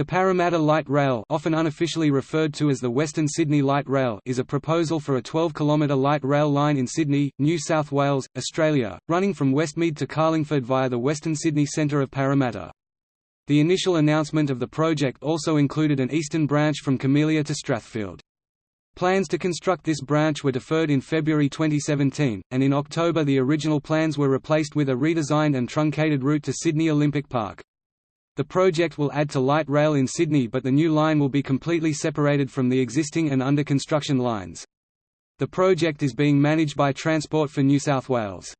The Parramatta Light Rail often unofficially referred to as the Western Sydney Light Rail is a proposal for a 12-kilometre light rail line in Sydney, New South Wales, Australia, running from Westmead to Carlingford via the Western Sydney centre of Parramatta. The initial announcement of the project also included an eastern branch from Camellia to Strathfield. Plans to construct this branch were deferred in February 2017, and in October the original plans were replaced with a redesigned and truncated route to Sydney Olympic Park. The project will add to light rail in Sydney but the new line will be completely separated from the existing and under construction lines. The project is being managed by Transport for New South Wales.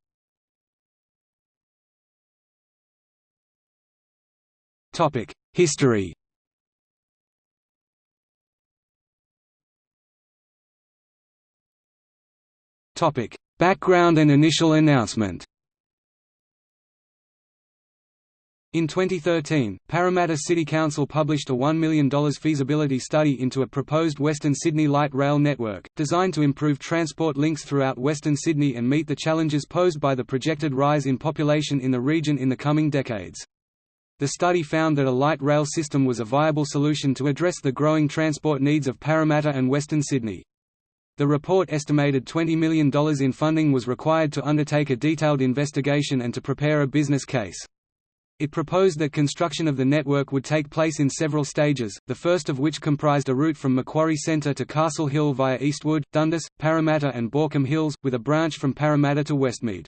History Background and initial announcement In 2013, Parramatta City Council published a $1 million feasibility study into a proposed Western Sydney light rail network, designed to improve transport links throughout Western Sydney and meet the challenges posed by the projected rise in population in the region in the coming decades. The study found that a light rail system was a viable solution to address the growing transport needs of Parramatta and Western Sydney. The report estimated $20 million in funding was required to undertake a detailed investigation and to prepare a business case. It proposed that construction of the network would take place in several stages, the first of which comprised a route from Macquarie Centre to Castle Hill via Eastwood, Dundas, Parramatta and Baulkham Hills, with a branch from Parramatta to Westmead.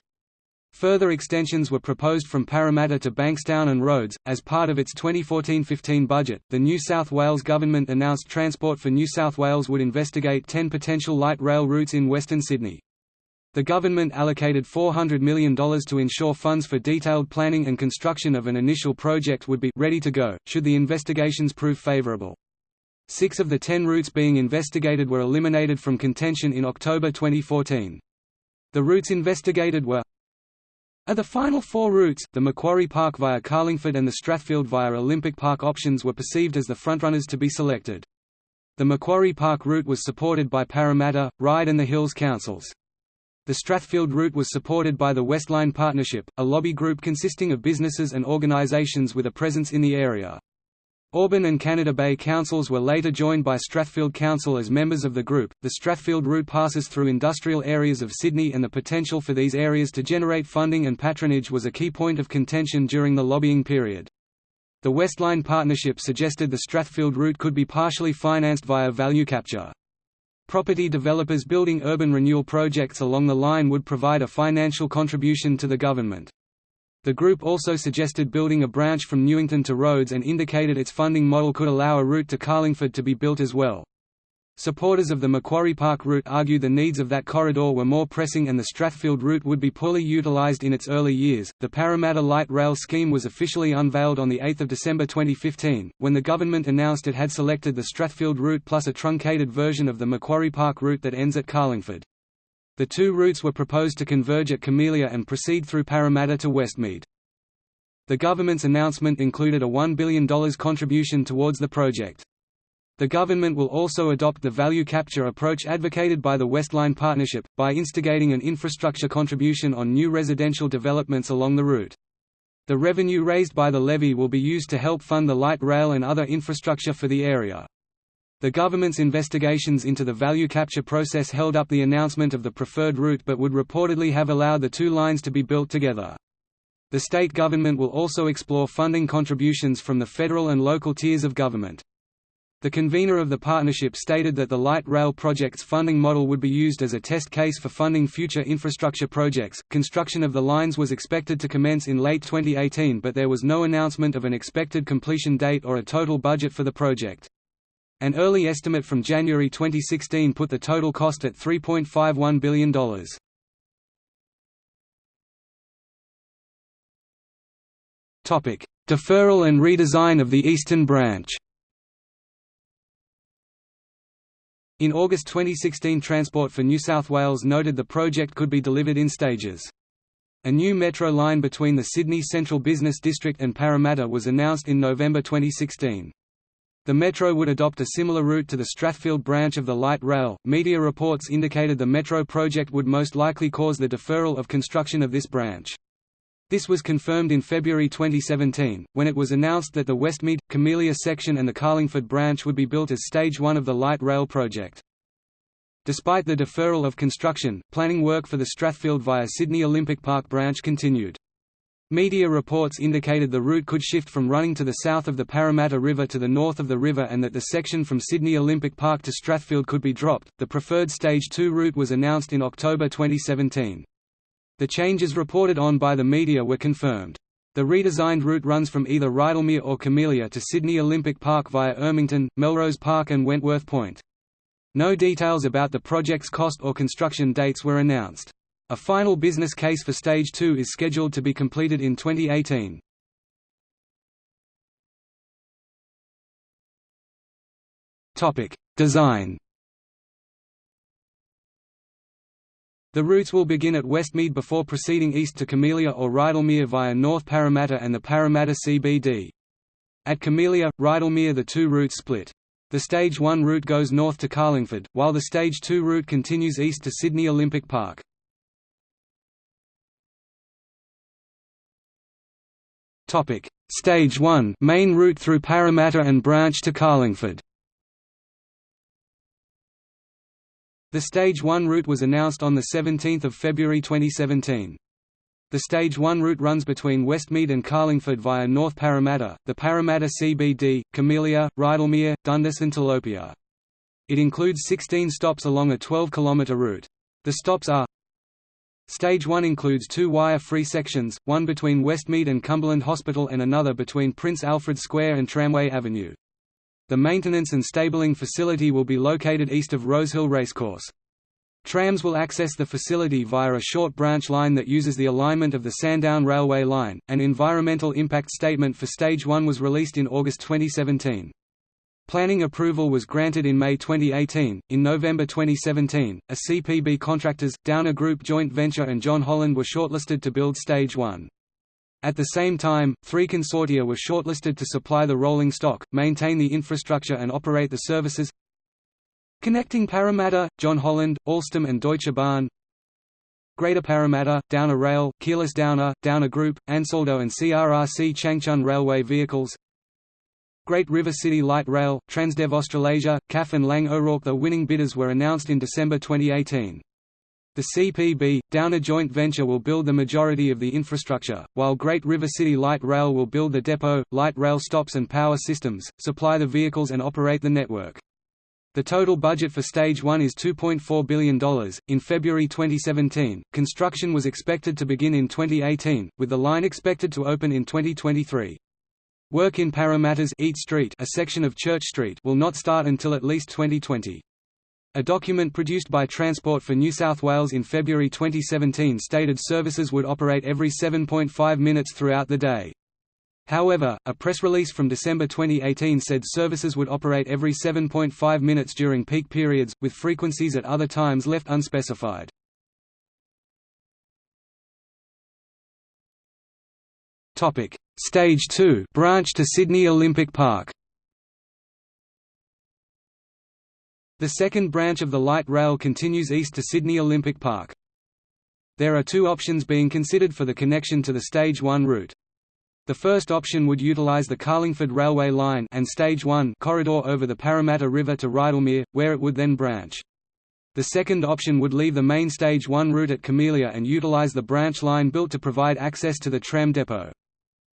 Further extensions were proposed from Parramatta to Bankstown and Rhodes. As part of its 2014-15 budget, the New South Wales government announced Transport for New South Wales would investigate 10 potential light rail routes in Western Sydney. The government allocated $400 million to ensure funds for detailed planning and construction of an initial project would be ready to go, should the investigations prove favourable. Six of the ten routes being investigated were eliminated from contention in October 2014. The routes investigated were of the final four routes, the Macquarie Park via Carlingford and the Strathfield via Olympic Park options were perceived as the frontrunners to be selected. The Macquarie Park route was supported by Parramatta, Ryde and the Hills councils. The Strathfield route was supported by the Westline Partnership, a lobby group consisting of businesses and organisations with a presence in the area. Auburn and Canada Bay councils were later joined by Strathfield Council as members of the group. The Strathfield route passes through industrial areas of Sydney, and the potential for these areas to generate funding and patronage was a key point of contention during the lobbying period. The Westline Partnership suggested the Strathfield route could be partially financed via value capture. Property developers building urban renewal projects along the line would provide a financial contribution to the government. The group also suggested building a branch from Newington to Rhodes and indicated its funding model could allow a route to Carlingford to be built as well. Supporters of the Macquarie Park route argue the needs of that corridor were more pressing and the Strathfield route would be poorly utilised in its early years. The Parramatta Light Rail scheme was officially unveiled on 8 December 2015, when the government announced it had selected the Strathfield route plus a truncated version of the Macquarie Park route that ends at Carlingford. The two routes were proposed to converge at Camellia and proceed through Parramatta to Westmead. The government's announcement included a $1 billion contribution towards the project. The government will also adopt the value capture approach advocated by the Westline Partnership, by instigating an infrastructure contribution on new residential developments along the route. The revenue raised by the levy will be used to help fund the light rail and other infrastructure for the area. The government's investigations into the value capture process held up the announcement of the preferred route but would reportedly have allowed the two lines to be built together. The state government will also explore funding contributions from the federal and local tiers of government. The convener of the partnership stated that the light rail project's funding model would be used as a test case for funding future infrastructure projects. Construction of the lines was expected to commence in late 2018, but there was no announcement of an expected completion date or a total budget for the project. An early estimate from January 2016 put the total cost at $3.51 billion. Topic: Deferral and redesign of the eastern branch. In August 2016 Transport for New South Wales noted the project could be delivered in stages. A new metro line between the Sydney Central Business District and Parramatta was announced in November 2016. The metro would adopt a similar route to the Strathfield branch of the light rail. Media reports indicated the metro project would most likely cause the deferral of construction of this branch. This was confirmed in February 2017, when it was announced that the Westmead, Camellia section and the Carlingford branch would be built as Stage 1 of the light rail project. Despite the deferral of construction, planning work for the Strathfield via Sydney Olympic Park branch continued. Media reports indicated the route could shift from running to the south of the Parramatta River to the north of the river and that the section from Sydney Olympic Park to Strathfield could be dropped. The preferred Stage 2 route was announced in October 2017. The changes reported on by the media were confirmed. The redesigned route runs from either Rydalmere or Camellia to Sydney Olympic Park via Ermington, Melrose Park and Wentworth Point. No details about the project's cost or construction dates were announced. A final business case for Stage 2 is scheduled to be completed in 2018. Design The routes will begin at Westmead before proceeding east to Camellia or Rydalmere via North Parramatta and the Parramatta CBD. At Camellia, Rydalmere the two routes split. The Stage 1 route goes north to Carlingford, while the Stage 2 route continues east to Sydney Olympic Park. Stage 1 main route through Parramatta and branch to Carlingford The Stage 1 route was announced on 17 February 2017. The Stage 1 route runs between Westmead and Carlingford via North Parramatta, the Parramatta CBD, Camellia, Rydalmere, Dundas and Telopea. It includes 16 stops along a 12-kilometre route. The stops are Stage 1 includes two wire-free sections, one between Westmead and Cumberland Hospital and another between Prince Alfred Square and Tramway Avenue. The maintenance and stabling facility will be located east of Rosehill Racecourse. Trams will access the facility via a short branch line that uses the alignment of the Sandown Railway line. An environmental impact statement for Stage 1 was released in August 2017. Planning approval was granted in May 2018. In November 2017, a CPB contractors, Downer Group joint venture and John Holland were shortlisted to build Stage 1. At the same time, three consortia were shortlisted to supply the rolling stock, maintain the infrastructure and operate the services. Connecting Parramatta, John Holland, Alstom and Deutsche Bahn. Greater Parramatta, Downer Rail, Keolis Downer, Downer Group, Ansaldo and CRRC Changchun Railway Vehicles. Great River City Light Rail, Transdev Australasia, CAF and Laing O'Rourke The winning bidders were announced in December 2018. The CPB, Downer joint venture will build the majority of the infrastructure, while Great River City Light Rail will build the depot, light rail stops and power systems, supply the vehicles and operate the network. The total budget for Stage 1 is $2.4 billion. In February 2017, construction was expected to begin in 2018, with the line expected to open in 2023. Work in Parramatta's Eat Street, a section of Church Street, will not start until at least 2020. A document produced by Transport for New South Wales in February 2017 stated services would operate every 7.5 minutes throughout the day. However, a press release from December 2018 said services would operate every 7.5 minutes during peak periods, with frequencies at other times left unspecified. Stage 2 branch to Sydney Olympic Park The second branch of the light rail continues east to Sydney Olympic Park. There are two options being considered for the connection to the Stage 1 route. The first option would utilise the Carlingford Railway Line and Stage 1 corridor over the Parramatta River to Rydalmere, where it would then branch. The second option would leave the main Stage 1 route at Camellia and utilise the branch line built to provide access to the tram depot.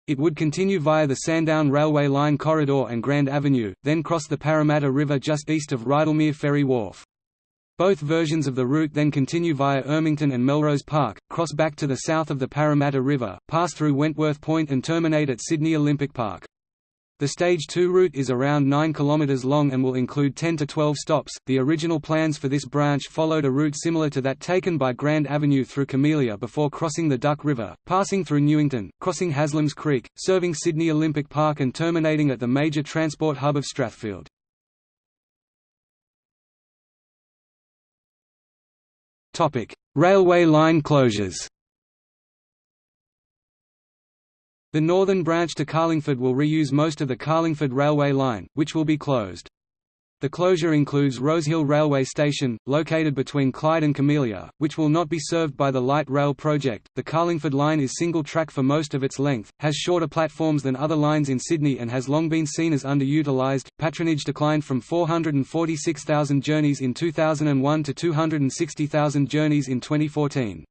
It would continue via the Sandown Railway Line corridor and Grand Avenue, then cross the Parramatta River just east of Rydalmere Ferry Wharf. Both versions of the route then continue via Ermington and Melrose Park, cross back to the south of the Parramatta River, pass through Wentworth Point and terminate at Sydney Olympic Park. The Stage 2 route is around 9 km long and will include 10 to 12 stops. The original plans for this branch followed a route similar to that taken by Grand Avenue through Camellia before crossing the Duck River, passing through Newington, crossing Haslam's Creek, serving Sydney Olympic Park and terminating at the major transport hub of Strathfield. Topic: Railway line closures. The northern branch to Carlingford will reuse most of the Carlingford Railway line, which will be closed. The closure includes Rosehill Railway Station, located between Clyde and Camellia, which will not be served by the light rail project. The Carlingford line is single track for most of its length, has shorter platforms than other lines in Sydney, and has long been seen as underutilised. Patronage declined from 446,000 journeys in 2001 to 260,000 journeys in 2014.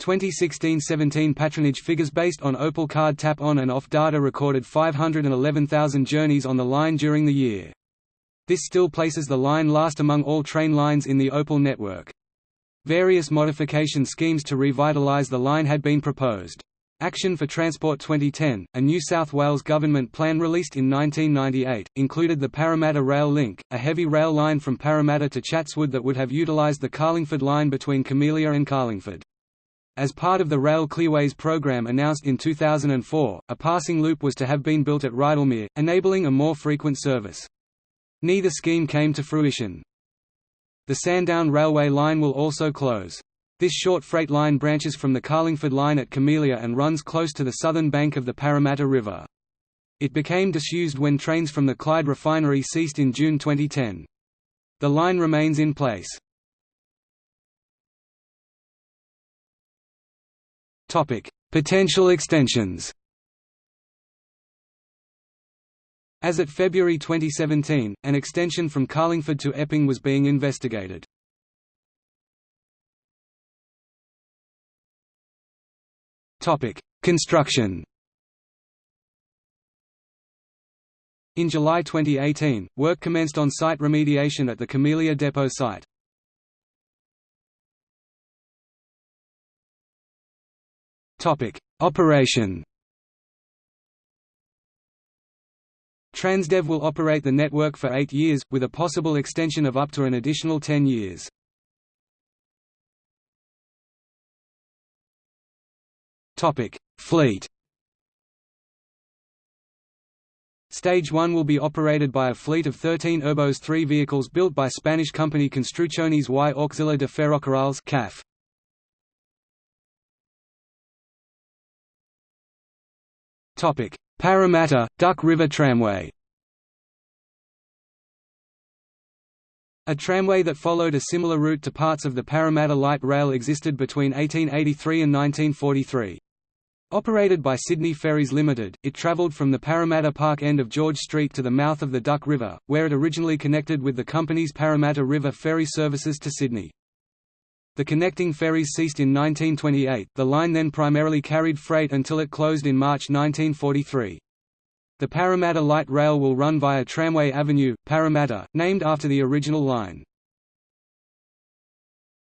2016–17 patronage figures based on Opal card tap-on and off data recorded 511,000 journeys on the line during the year. This still places the line last among all train lines in the Opal network. Various modification schemes to revitalise the line had been proposed. Action for Transport 2010, a New South Wales government plan released in 1998, included the Parramatta Rail Link, a heavy rail line from Parramatta to Chatswood that would have utilised the Carlingford line between Camellia and Carlingford. As part of the Rail Clearways program announced in 2004, a passing loop was to have been built at Rydalmere, enabling a more frequent service. Neither scheme came to fruition. The Sandown Railway line will also close. This short freight line branches from the Carlingford line at Camellia and runs close to the southern bank of the Parramatta River. It became disused when trains from the Clyde refinery ceased in June 2010. The line remains in place. Potential extensions As at February 2017, an extension from Carlingford to Epping was being investigated. Construction In July 2018, work commenced on site remediation at the Camellia Depot site. Operation Transdev will operate the network for eight years, with a possible extension of up to an additional ten years. Fleet Stage 1 will be operated by a fleet of 13 Urbos 3 vehicles built by Spanish company Construcciones y Auxiliar de Ferrocarriles CAF. Parramatta, Duck River Tramway A tramway that followed a similar route to parts of the Parramatta Light Rail existed between 1883 and 1943. Operated by Sydney Ferries Limited, it travelled from the Parramatta Park end of George Street to the mouth of the Duck River, where it originally connected with the company's Parramatta River ferry services to Sydney. The connecting ferries ceased in 1928, the line then primarily carried freight until it closed in March 1943. The Parramatta Light Rail will run via Tramway Avenue, Parramatta, named after the original line.